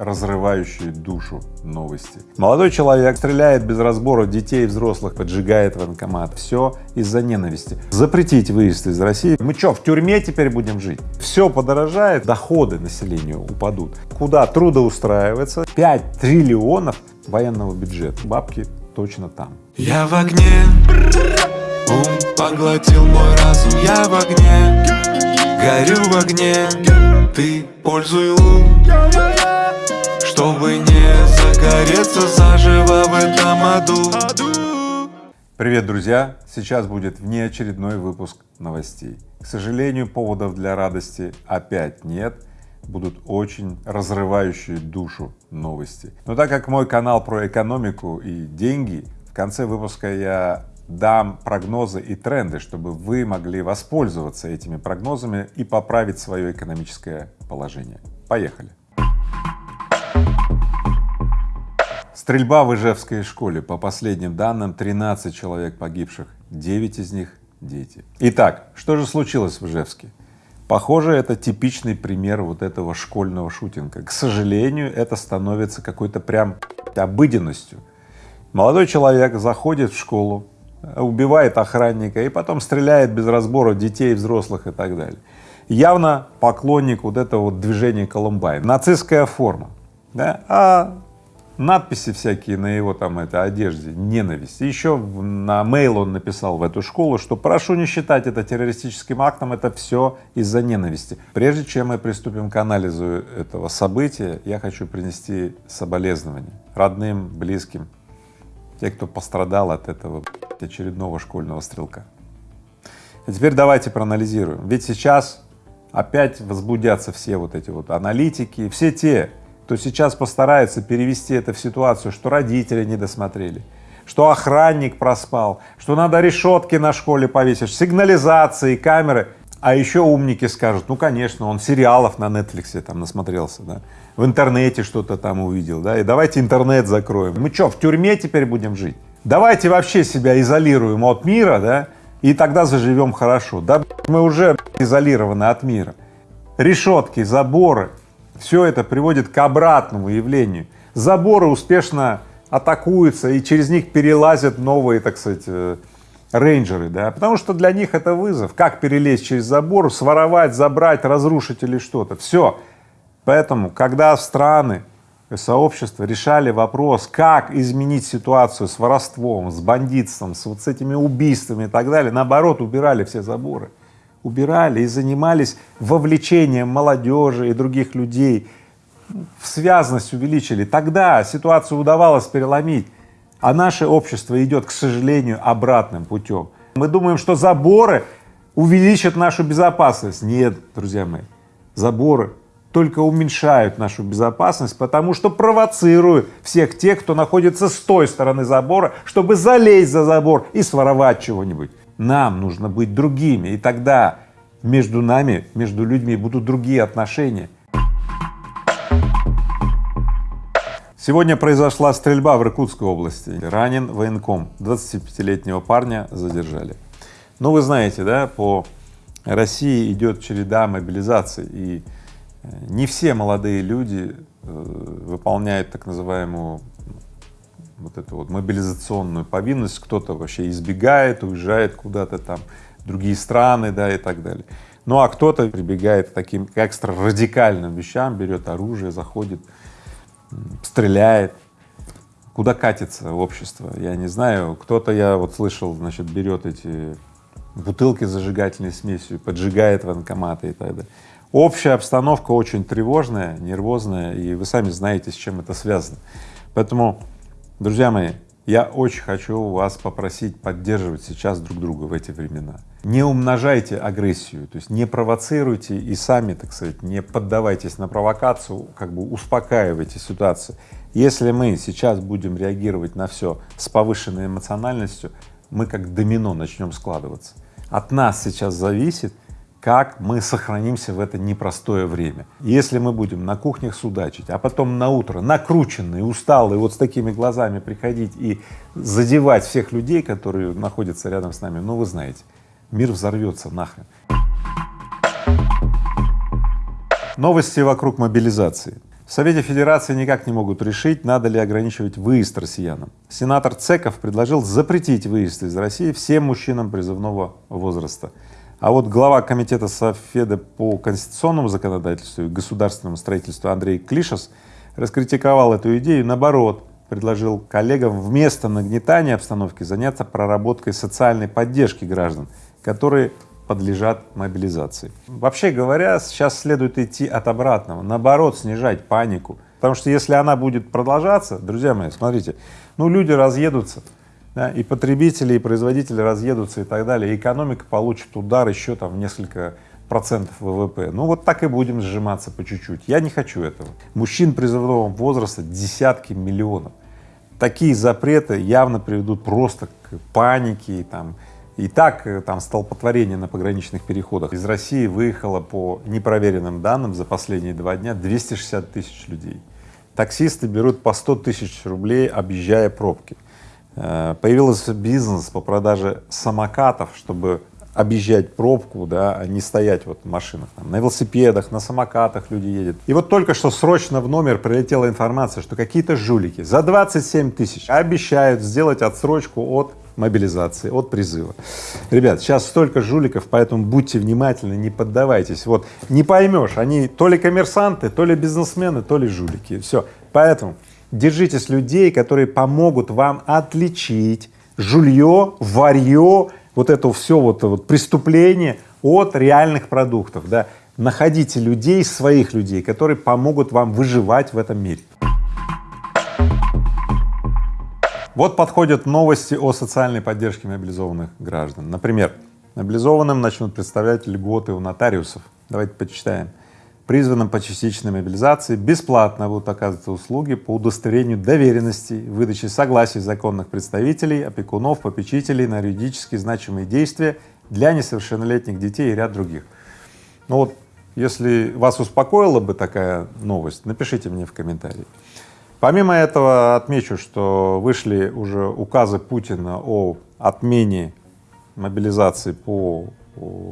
разрывающие душу новости. Молодой человек стреляет без разбора детей и взрослых, поджигает военкомат. Все из-за ненависти. Запретить выезд из России. Мы что, в тюрьме теперь будем жить? Все подорожает, доходы населению упадут. Куда трудоустраивается? 5 триллионов военного бюджета. Бабки точно там. Я в огне, ум поглотил мой разум Я в огне, горю в огне Ты пользуй лун чтобы не загореться заживо в этом аду Привет, друзья! Сейчас будет внеочередной выпуск новостей. К сожалению, поводов для радости опять нет, будут очень разрывающие душу новости. Но так как мой канал про экономику и деньги, в конце выпуска я дам прогнозы и тренды, чтобы вы могли воспользоваться этими прогнозами и поправить свое экономическое положение. Поехали! Стрельба в Ижевской школе. По последним данным, 13 человек погибших, 9 из них — дети. Итак, что же случилось в Ижевске? Похоже, это типичный пример вот этого школьного шутинга. К сожалению, это становится какой-то прям обыденностью. Молодой человек заходит в школу, убивает охранника и потом стреляет без разбора детей, взрослых и так далее. Явно поклонник вот этого вот движения Колумбайн. Нацистская форма, да? а надписи всякие на его там этой одежде, ненависть. еще на mail он написал в эту школу, что прошу не считать это террористическим актом, это все из-за ненависти. Прежде чем мы приступим к анализу этого события, я хочу принести соболезнования родным, близким, те, кто пострадал от этого очередного школьного стрелка. А теперь давайте проанализируем. Ведь сейчас опять возбудятся все вот эти вот аналитики, все те, то сейчас постарается перевести это в ситуацию, что родители не досмотрели, что охранник проспал, что надо решетки на школе повесить, сигнализации, камеры. А еще умники скажут, ну конечно, он сериалов на Netflix там насмотрелся, да, в интернете что-то там увидел, да, и давайте интернет закроем. Мы что, в тюрьме теперь будем жить? Давайте вообще себя изолируем от мира, да, и тогда заживем хорошо. Да мы уже изолированы от мира. Решетки, заборы, все это приводит к обратному явлению. Заборы успешно атакуются и через них перелазят новые, так сказать, э, рейнджеры, да, потому что для них это вызов. Как перелезть через забор, своровать, забрать, разрушить или что-то. Все. Поэтому, когда страны, сообщества решали вопрос, как изменить ситуацию с воровством, с бандитством, с вот с этими убийствами и так далее, наоборот, убирали все заборы убирали и занимались вовлечением молодежи и других людей, связность увеличили, тогда ситуацию удавалось переломить, а наше общество идет, к сожалению, обратным путем. Мы думаем, что заборы увеличат нашу безопасность. Нет, друзья мои, заборы только уменьшают нашу безопасность, потому что провоцируют всех тех, кто находится с той стороны забора, чтобы залезть за забор и своровать чего-нибудь. Нам нужно быть другими, и тогда между нами, между людьми будут другие отношения. Сегодня произошла стрельба в Иркутской области. Ранен военком, 25-летнего парня задержали. Ну, вы знаете, да, по России идет череда мобилизаций, и э, не все молодые люди э, выполняют так называемую вот эту вот мобилизационную повинность, кто-то вообще избегает, уезжает куда-то там, другие страны, да, и так далее. Ну а кто-то прибегает к таким экстра радикальным вещам, берет оружие, заходит, стреляет. Куда катится общество, я не знаю. Кто-то, я вот слышал, значит, берет эти бутылки с зажигательной смесью, поджигает военкоматы и так далее. Общая обстановка очень тревожная, нервозная, и вы сами знаете, с чем это связано. Поэтому Друзья мои, я очень хочу вас попросить поддерживать сейчас друг друга в эти времена. Не умножайте агрессию, то есть не провоцируйте и сами, так сказать, не поддавайтесь на провокацию, как бы успокаивайте ситуацию. Если мы сейчас будем реагировать на все с повышенной эмоциональностью, мы как домино начнем складываться. От нас сейчас зависит, как мы сохранимся в это непростое время. Если мы будем на кухнях судачить, а потом на утро накрученные, усталые, вот с такими глазами приходить и задевать всех людей, которые находятся рядом с нами, ну вы знаете, мир взорвется нахрен. Новости вокруг мобилизации. В Совете Федерации никак не могут решить, надо ли ограничивать выезд россиянам. Сенатор Цеков предложил запретить выезд из России всем мужчинам призывного возраста. А вот глава комитета Софеда по конституционному законодательству и государственному строительству Андрей Клишес раскритиковал эту идею, наоборот, предложил коллегам вместо нагнетания обстановки заняться проработкой социальной поддержки граждан, которые подлежат мобилизации. Вообще говоря, сейчас следует идти от обратного, наоборот, снижать панику, потому что если она будет продолжаться, друзья мои, смотрите, ну люди разъедутся, да, и потребители, и производители разъедутся и так далее, и экономика получит удар еще там в несколько процентов ВВП. Ну вот так и будем сжиматься по чуть-чуть. Я не хочу этого. Мужчин призывного возраста десятки миллионов. Такие запреты явно приведут просто к панике, и, там, и так э, там столпотворение на пограничных переходах. Из России выехало по непроверенным данным за последние два дня 260 тысяч людей. Таксисты берут по 100 тысяч рублей, объезжая пробки. Э, появился бизнес по продаже самокатов, чтобы объезжать пробку, да, а не стоять вот в машинах. Там, на велосипедах, на самокатах люди едут. И вот только что срочно в номер прилетела информация, что какие-то жулики за 27 тысяч обещают сделать отсрочку от мобилизации, от призыва. Ребят, сейчас столько жуликов, поэтому будьте внимательны, не поддавайтесь. Вот не поймешь, они то ли коммерсанты, то ли бизнесмены, то ли жулики. Все. Поэтому держитесь людей, которые помогут вам отличить жулье, варье, вот это все вот, вот преступление от реальных продуктов, да. Находите людей, своих людей, которые помогут вам выживать в этом мире. Вот подходят новости о социальной поддержке мобилизованных граждан. Например, мобилизованным начнут представлять льготы у нотариусов. Давайте почитаем призванным по частичной мобилизации бесплатно будут оказываться услуги по удостоверению доверенности, выдаче согласий законных представителей, опекунов, попечителей на юридически значимые действия для несовершеннолетних детей и ряд других. Ну вот, если вас успокоила бы такая новость, напишите мне в комментарии. Помимо этого отмечу, что вышли уже указы Путина о отмене мобилизации по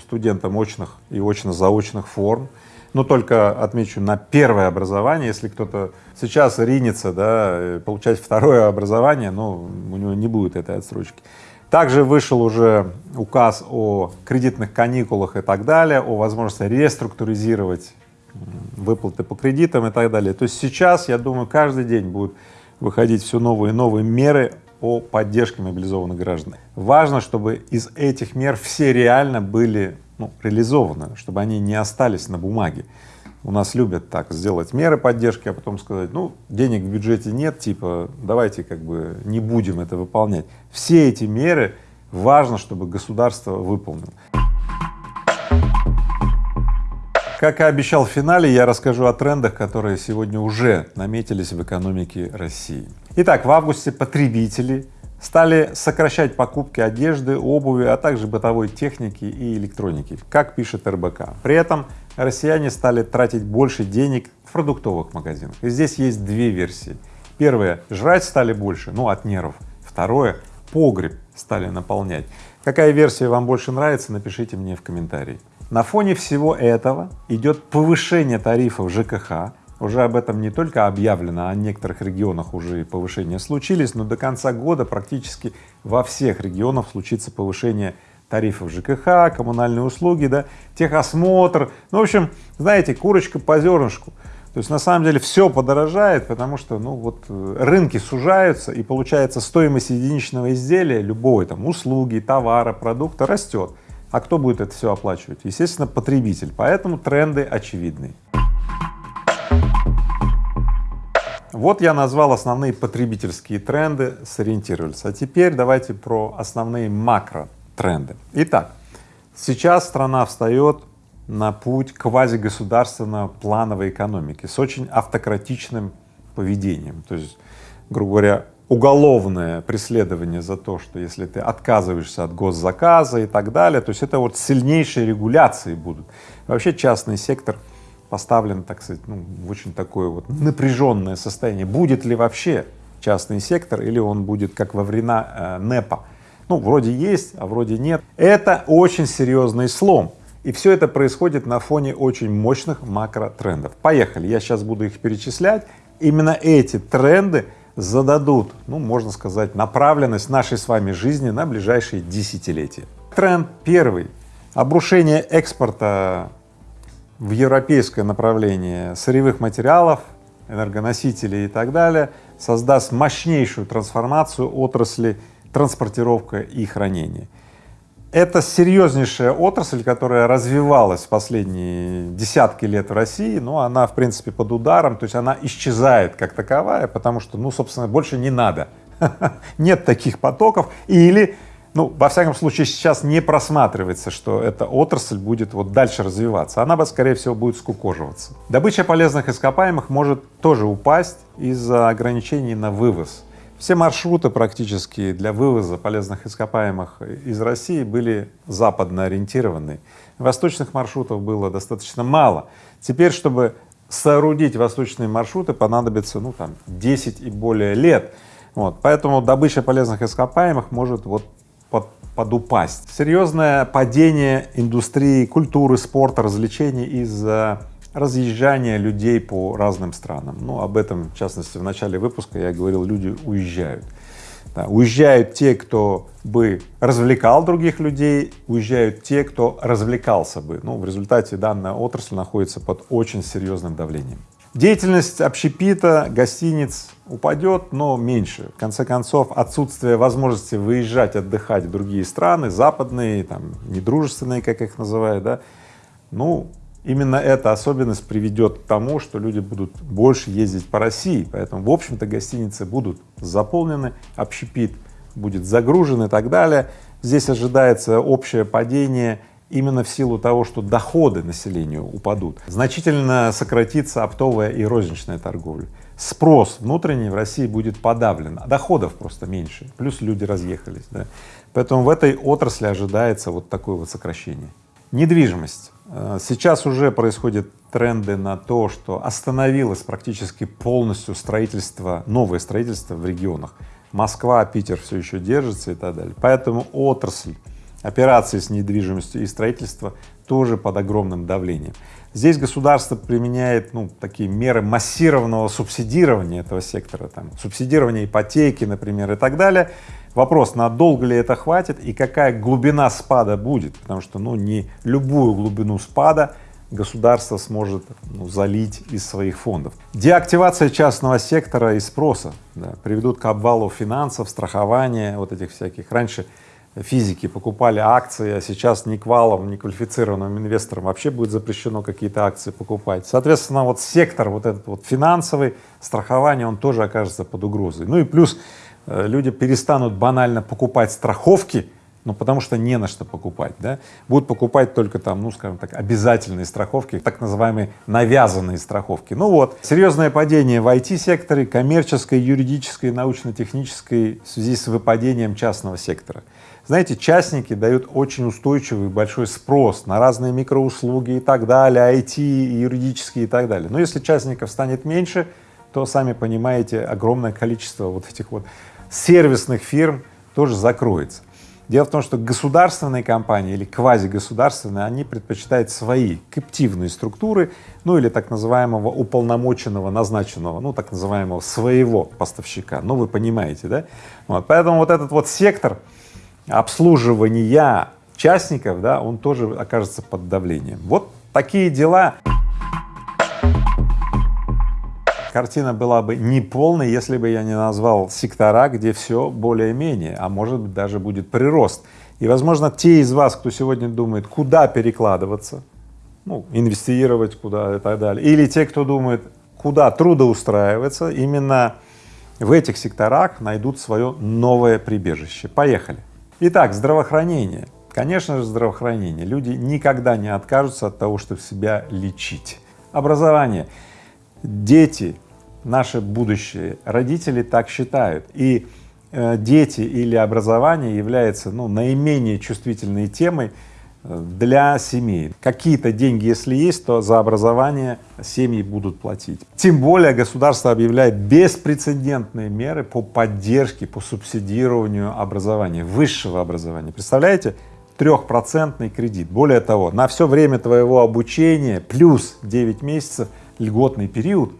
студентам очных и очно-заочных форм но только отмечу на первое образование, если кто-то сейчас ринется, да, получать второе образование, но у него не будет этой отсрочки. Также вышел уже указ о кредитных каникулах и так далее, о возможности реструктуризировать выплаты по кредитам и так далее. То есть сейчас, я думаю, каждый день будут выходить все новые и новые меры о поддержке мобилизованных граждан. Важно, чтобы из этих мер все реально были ну, реализованы, чтобы они не остались на бумаге. У нас любят так сделать меры поддержки, а потом сказать, ну, денег в бюджете нет, типа, давайте как бы не будем это выполнять. Все эти меры важно, чтобы государство выполнило. Как и обещал в финале, я расскажу о трендах, которые сегодня уже наметились в экономике России. Итак, в августе потребители стали сокращать покупки одежды, обуви, а также бытовой техники и электроники, как пишет РБК. При этом россияне стали тратить больше денег в продуктовых магазинах. И здесь есть две версии. Первое — жрать стали больше, ну, от нервов. Второе — погреб стали наполнять. Какая версия вам больше нравится, напишите мне в комментарии. На фоне всего этого идет повышение тарифов ЖКХ, уже об этом не только объявлено, а в некоторых регионах уже и повышения случились, но до конца года практически во всех регионах случится повышение тарифов ЖКХ, коммунальные услуги, да, техосмотр. Ну, в общем, знаете, курочка по зернышку. То есть на самом деле все подорожает, потому что ну вот э, рынки сужаются и получается стоимость единичного изделия, любой там услуги, товара, продукта растет. А кто будет это все оплачивать? Естественно, потребитель. Поэтому тренды очевидны. Вот я назвал основные потребительские тренды, сориентировались. А теперь давайте про основные макротренды. Итак, сейчас страна встает на путь квазигосударственно-плановой экономики с очень автократичным поведением. То есть, грубо говоря, уголовное преследование за то, что если ты отказываешься от госзаказа и так далее, то есть это вот сильнейшие регуляции будут. Вообще частный сектор поставлен, так сказать, ну, в очень такое вот напряженное состояние. Будет ли вообще частный сектор или он будет как во времена э, НЭПа? Ну, вроде есть, а вроде нет. Это очень серьезный слом. И все это происходит на фоне очень мощных макротрендов. Поехали, я сейчас буду их перечислять. Именно эти тренды зададут, ну, можно сказать, направленность нашей с вами жизни на ближайшие десятилетия. Тренд первый — обрушение экспорта в европейское направление сырьевых материалов, энергоносителей и так далее создаст мощнейшую трансформацию отрасли транспортировка и хранения. Это серьезнейшая отрасль, которая развивалась последние десятки лет в России, но она, в принципе, под ударом, то есть она исчезает как таковая, потому что, ну, собственно, больше не надо, нет таких потоков, или, ну, во всяком случае, сейчас не просматривается, что эта отрасль будет вот дальше развиваться, она, скорее всего, будет скукоживаться. Добыча полезных ископаемых может тоже упасть из-за ограничений на вывоз. Все маршруты практически для вывоза полезных ископаемых из России были западно ориентированы. Восточных маршрутов было достаточно мало. Теперь, чтобы соорудить восточные маршруты, понадобится, ну, там, 10 и более лет. Вот, поэтому добыча полезных ископаемых может вот под, подупасть. Серьезное падение индустрии культуры, спорта, развлечений из-за разъезжание людей по разным странам. Ну, об этом, в частности, в начале выпуска я говорил, люди уезжают. Да, уезжают те, кто бы развлекал других людей, уезжают те, кто развлекался бы. Ну, в результате данная отрасль находится под очень серьезным давлением. Деятельность общепита, гостиниц упадет, но меньше. В конце концов, отсутствие возможности выезжать, отдыхать в другие страны, западные, там, недружественные, как их называют, да, ну, Именно эта особенность приведет к тому, что люди будут больше ездить по России, поэтому, в общем-то, гостиницы будут заполнены, общепит будет загружен и так далее. Здесь ожидается общее падение именно в силу того, что доходы населению упадут. Значительно сократится оптовая и розничная торговля. Спрос внутренний в России будет подавлен, а доходов просто меньше, плюс люди разъехались. Да? Поэтому в этой отрасли ожидается вот такое вот сокращение. Недвижимость. Э, сейчас уже происходят тренды на то, что остановилось практически полностью строительство, новое строительство в регионах. Москва, Питер все еще держится и так далее. Поэтому отрасль операции с недвижимостью и строительство тоже под огромным давлением. Здесь государство применяет ну, такие меры массированного субсидирования этого сектора, там, субсидирования ипотеки, например, и так далее, Вопрос, надолго ли это хватит и какая глубина спада будет, потому что ну, не любую глубину спада государство сможет ну, залить из своих фондов. Деактивация частного сектора и спроса да, приведут к обвалу финансов, страхования, вот этих всяких. Раньше физики покупали акции, а сейчас ни квалам, ни квалифицированным инвесторам вообще будет запрещено какие-то акции покупать. Соответственно, вот сектор вот этот вот финансовый, страхование, он тоже окажется под угрозой. Ну и плюс люди перестанут банально покупать страховки, ну, потому что не на что покупать, да, будут покупать только там, ну, скажем так, обязательные страховки, так называемые навязанные страховки. Ну вот, серьезное падение в IT-секторе, коммерческой, юридической, научно-технической в связи с выпадением частного сектора. Знаете, частники дают очень устойчивый большой спрос на разные микроуслуги и так далее, IT, юридические и так далее. Но если частников станет меньше, то, сами понимаете, огромное количество вот этих вот сервисных фирм тоже закроется. Дело в том, что государственные компании или квазигосударственные, они предпочитают свои каптивные структуры, ну или так называемого уполномоченного, назначенного, ну так называемого своего поставщика, ну вы понимаете, да? Вот, поэтому вот этот вот сектор обслуживания частников, да, он тоже окажется под давлением. Вот такие дела. Картина была бы неполной, если бы я не назвал сектора, где все более-менее, а может быть даже будет прирост. И, возможно, те из вас, кто сегодня думает, куда перекладываться, ну, инвестировать куда и так далее, или те, кто думает, куда трудоустраиваться, именно в этих секторах найдут свое новое прибежище. Поехали. Итак, здравоохранение. Конечно же, здравоохранение. Люди никогда не откажутся от того, чтобы себя лечить. Образование дети — наше будущее, родители так считают, и э, дети или образование является ну, наименее чувствительной темой э, для семей. Какие-то деньги, если есть, то за образование семьи будут платить. Тем более государство объявляет беспрецедентные меры по поддержке, по субсидированию образования, высшего образования. Представляете, трехпроцентный кредит. Более того, на все время твоего обучения плюс 9 месяцев льготный период,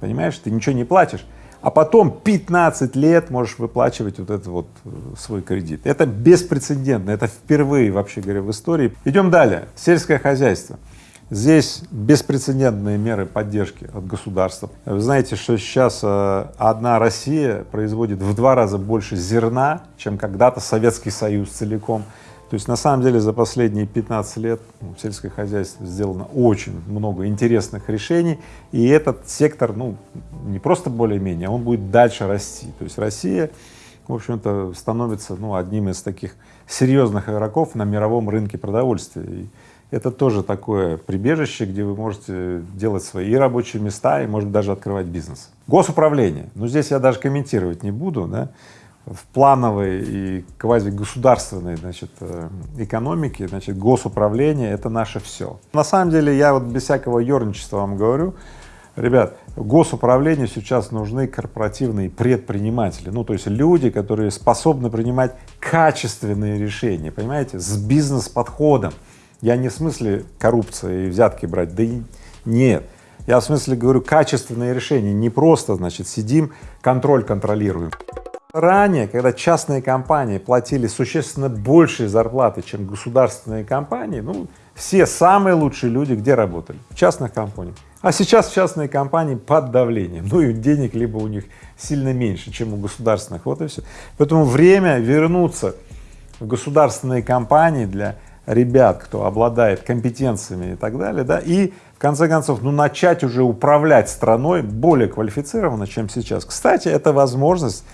понимаешь, ты ничего не платишь, а потом 15 лет можешь выплачивать вот этот вот э, свой кредит. Это беспрецедентно, это впервые, вообще говоря, в истории. Идем далее. Сельское хозяйство. Здесь беспрецедентные меры поддержки от государства. Вы знаете, что сейчас э, одна Россия производит в два раза больше зерна, чем когда-то Советский Союз целиком. То есть на самом деле за последние 15 лет ну, в сельское хозяйство сделано очень много интересных решений, и этот сектор, ну, не просто более-менее, он будет дальше расти. То есть Россия, в общем-то, становится, ну, одним из таких серьезных игроков на мировом рынке продовольствия. И это тоже такое прибежище, где вы можете делать свои рабочие места и, может даже открывать бизнес. Госуправление. Ну, здесь я даже комментировать не буду, да в плановой и квазигосударственной значит, э, экономике, значит, госуправление — это наше все. На самом деле я вот без всякого ерничества вам говорю, ребят, госуправлению сейчас нужны корпоративные предприниматели, ну то есть люди, которые способны принимать качественные решения, понимаете, с бизнес-подходом. Я не в смысле коррупции и взятки брать, да и нет. Я в смысле говорю качественные решения, не просто, значит, сидим, контроль контролируем. Ранее, когда частные компании платили существенно большие зарплаты, чем государственные компании, ну, все самые лучшие люди где работали? В частных компаниях. А сейчас частные компании под давлением, ну и денег либо у них сильно меньше, чем у государственных, вот и все. Поэтому время вернуться в государственные компании для ребят, кто обладает компетенциями и так далее, да, и в конце концов, ну, начать уже управлять страной более квалифицированно, чем сейчас. Кстати, это возможность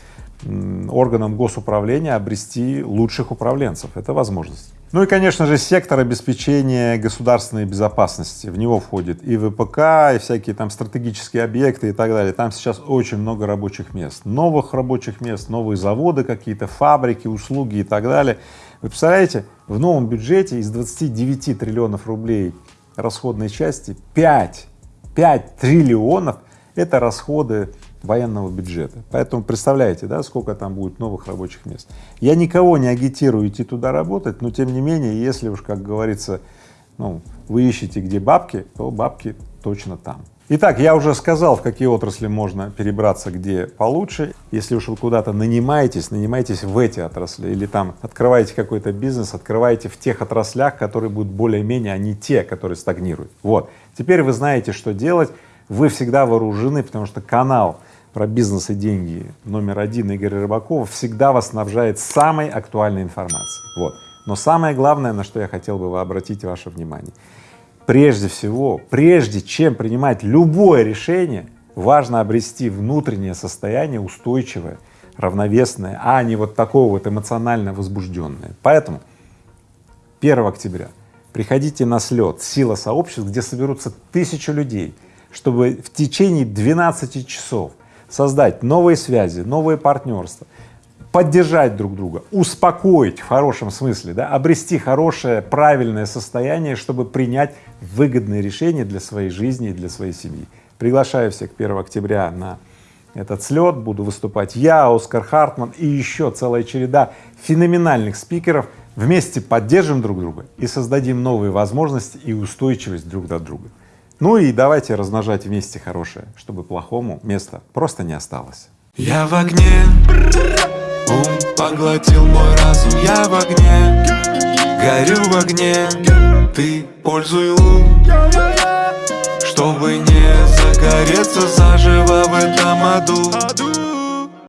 органам госуправления обрести лучших управленцев. Это возможность. Ну и, конечно же, сектор обеспечения государственной безопасности. В него входит и ВПК, и всякие там стратегические объекты и так далее. Там сейчас очень много рабочих мест, новых рабочих мест, новые заводы какие-то, фабрики, услуги и так далее. Вы представляете, в новом бюджете из 29 триллионов рублей расходной части 5, 5 триллионов — это расходы военного бюджета. Поэтому представляете, да, сколько там будет новых рабочих мест. Я никого не агитирую идти туда работать, но тем не менее, если уж, как говорится, ну, вы ищете где бабки, то бабки точно там. Итак, я уже сказал, в какие отрасли можно перебраться, где получше. Если уж вы куда-то нанимаетесь, нанимайтесь в эти отрасли или там открываете какой-то бизнес, открывайте в тех отраслях, которые будут более-менее, а не те, которые стагнируют. Вот. Теперь вы знаете, что делать, вы всегда вооружены, потому что канал про бизнес и деньги номер один Игоря Рыбакова всегда вас снабжает самой актуальной информацией. Вот. Но самое главное, на что я хотел бы обратить ваше внимание, прежде всего, прежде чем принимать любое решение, важно обрести внутреннее состояние устойчивое, равновесное, а не вот такого вот эмоционально возбужденное. Поэтому 1 октября приходите на слет «Сила сообществ», где соберутся тысячи людей, чтобы в течение 12 часов создать новые связи, новые партнерства, поддержать друг друга, успокоить в хорошем смысле, да, обрести хорошее, правильное состояние, чтобы принять выгодные решения для своей жизни и для своей семьи. Приглашаю всех 1 октября на этот слет, буду выступать я, Оскар Хартман и еще целая череда феноменальных спикеров. Вместе поддержим друг друга и создадим новые возможности и устойчивость друг для друга. Ну и давайте размножать вместе хорошее, чтобы плохому места просто не осталось. Я в огне, ум поглотил мой разум, я в огне, горю в огне, ты пользуй лун, чтобы не загореться заживо в этом аду.